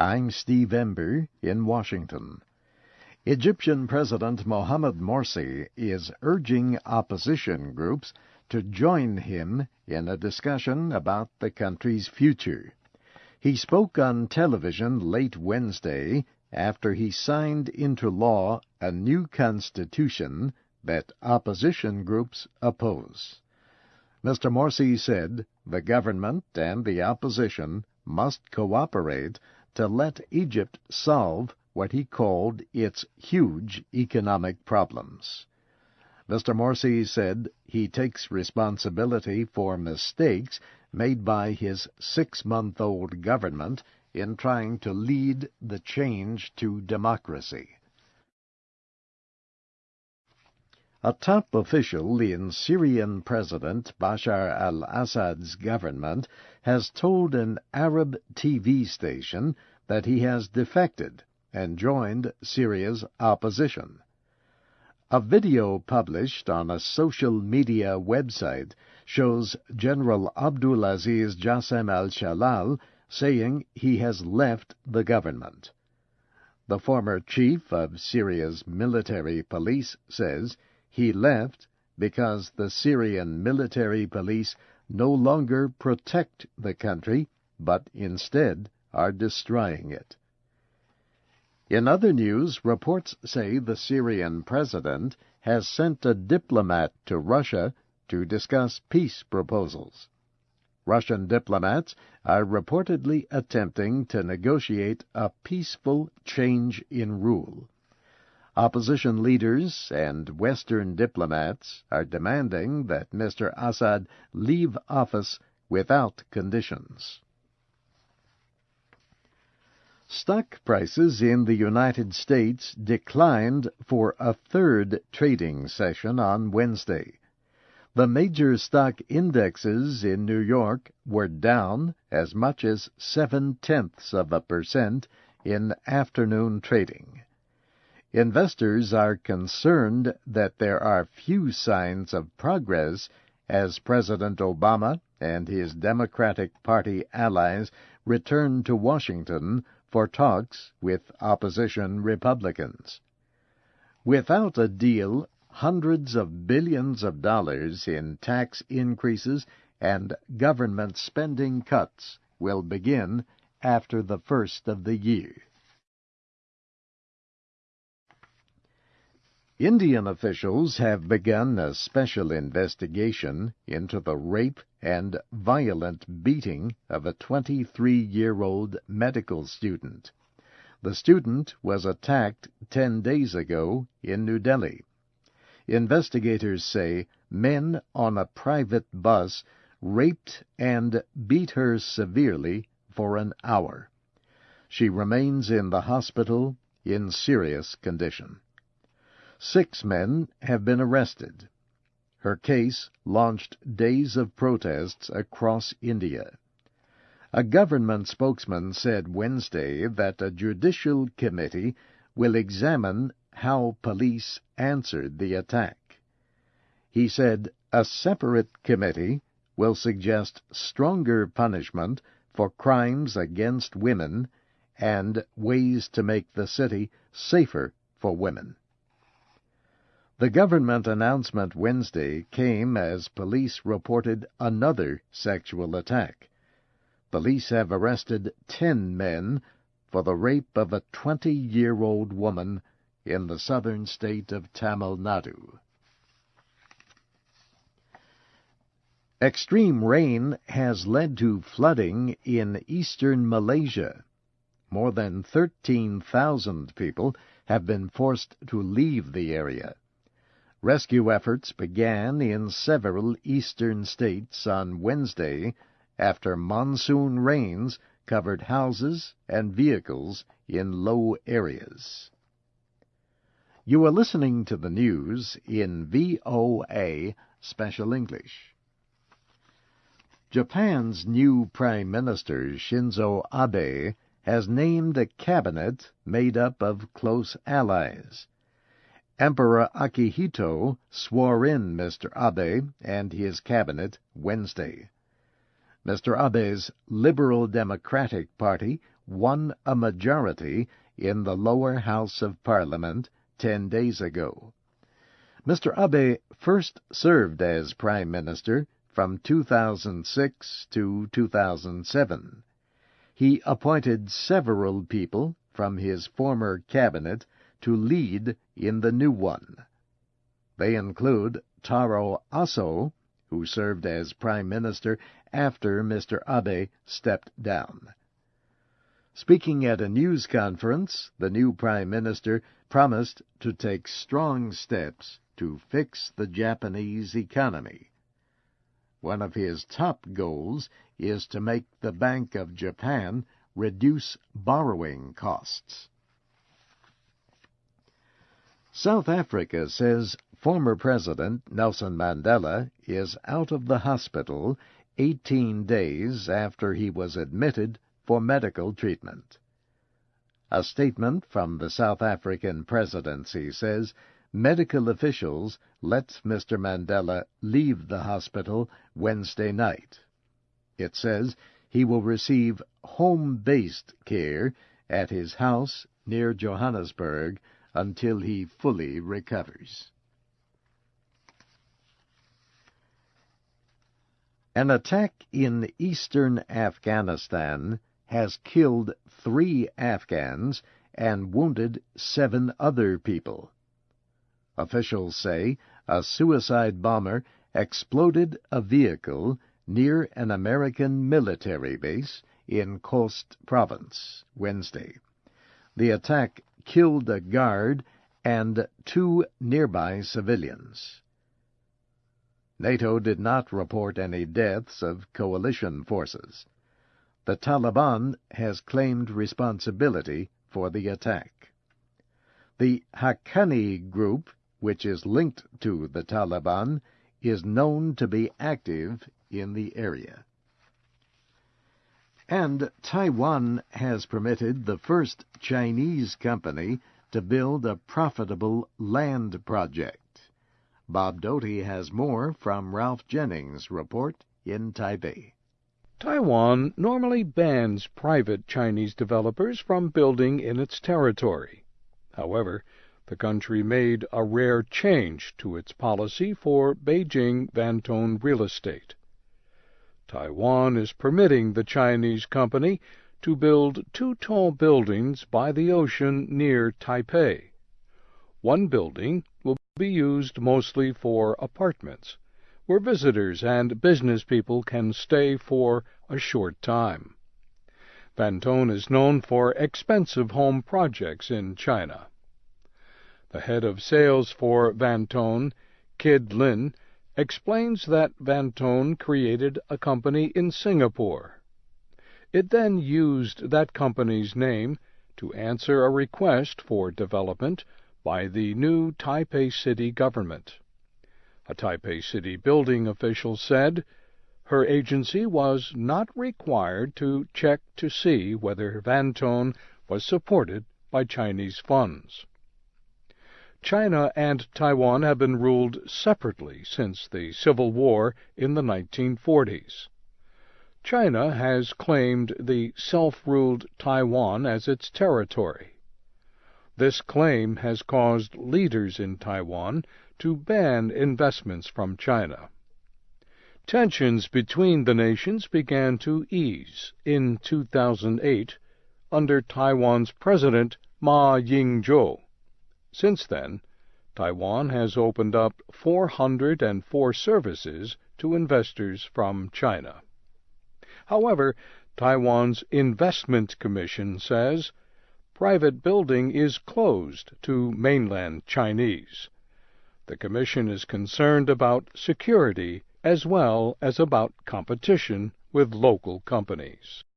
I'm Steve Ember in Washington. Egyptian President Mohamed Morsi is urging opposition groups to join him in a discussion about the country's future. He spoke on television late Wednesday after he signed into law a new constitution that opposition groups oppose. Mr. Morsi said the government and the opposition must cooperate to let Egypt solve what he called its huge economic problems. Mr. Morsi said he takes responsibility for mistakes made by his six month old government in trying to lead the change to democracy. A top official in Syrian President Bashar al Assad's government has told an Arab TV station that he has defected and joined Syria's opposition. A video published on a social media website shows General Abdulaziz Jassem al-Shalal saying he has left the government. The former chief of Syria's military police says he left because the Syrian military police no longer protect the country, but instead are destroying it. In other news, reports say the Syrian president has sent a diplomat to Russia to discuss peace proposals. Russian diplomats are reportedly attempting to negotiate a peaceful change in rule. Opposition leaders and Western diplomats are demanding that Mr. Assad leave office without conditions. Stock prices in the United States declined for a third trading session on Wednesday. The major stock indexes in New York were down as much as seven tenths of a percent in afternoon trading. Investors are concerned that there are few signs of progress as President Obama and his Democratic Party allies return to Washington for talks with opposition Republicans. Without a deal, hundreds of billions of dollars in tax increases and government spending cuts will begin after the first of the year. Indian officials have begun a special investigation into the rape and violent beating of a 23-year-old medical student. The student was attacked 10 days ago in New Delhi. Investigators say men on a private bus raped and beat her severely for an hour. She remains in the hospital in serious condition. Six men have been arrested. Her case launched days of protests across India. A government spokesman said Wednesday that a judicial committee will examine how police answered the attack. He said a separate committee will suggest stronger punishment for crimes against women and ways to make the city safer for women. The government announcement Wednesday came as police reported another sexual attack. Police have arrested ten men for the rape of a 20-year-old woman in the southern state of Tamil Nadu. Extreme rain has led to flooding in eastern Malaysia. More than 13,000 people have been forced to leave the area. Rescue efforts began in several eastern states on Wednesday after monsoon rains covered houses and vehicles in low areas. You are listening to the news in VOA Special English. Japan's new Prime Minister Shinzo Abe has named a cabinet made up of close allies. Emperor Akihito swore in Mr. Abe and his cabinet Wednesday. Mr. Abe's Liberal Democratic Party won a majority in the lower house of parliament ten days ago. Mr. Abe first served as Prime Minister from 2006 to 2007. He appointed several people from his former cabinet to lead in the new one. They include Taro Aso, who served as Prime Minister after Mr. Abe stepped down. Speaking at a news conference, the new Prime Minister promised to take strong steps to fix the Japanese economy. One of his top goals is to make the Bank of Japan reduce borrowing costs. South Africa says former President Nelson Mandela is out of the hospital 18 days after he was admitted for medical treatment. A statement from the South African presidency says medical officials let Mr. Mandela leave the hospital Wednesday night. It says he will receive home-based care at his house near Johannesburg until he fully recovers. An attack in eastern Afghanistan has killed three Afghans and wounded seven other people. Officials say a suicide bomber exploded a vehicle near an American military base in Khost Province Wednesday. The attack killed a guard and two nearby civilians. NATO did not report any deaths of coalition forces. The Taliban has claimed responsibility for the attack. The Haqqani group which is linked to the Taliban, is known to be active in the area. And Taiwan has permitted the first Chinese company to build a profitable land project. Bob Doty has more from Ralph Jennings' report in Taipei. Taiwan normally bans private Chinese developers from building in its territory. However, the country made a rare change to its policy for Beijing Vantone real estate. Taiwan is permitting the Chinese company to build two tall buildings by the ocean near Taipei. One building will be used mostly for apartments, where visitors and business people can stay for a short time. Vantone is known for expensive home projects in China. The head of sales for Vantone, Kid Lin, explains that Vantone created a company in Singapore. It then used that company's name to answer a request for development by the new Taipei City government. A Taipei City building official said her agency was not required to check to see whether Vantone was supported by Chinese funds. China and Taiwan have been ruled separately since the Civil War in the 1940s. China has claimed the self-ruled Taiwan as its territory. This claim has caused leaders in Taiwan to ban investments from China. Tensions between the nations began to ease in 2008 under Taiwan's President Ma Ying-jeou. Since then, Taiwan has opened up 404 services to investors from China. However, Taiwan's Investment Commission says private building is closed to mainland Chinese. The Commission is concerned about security as well as about competition with local companies.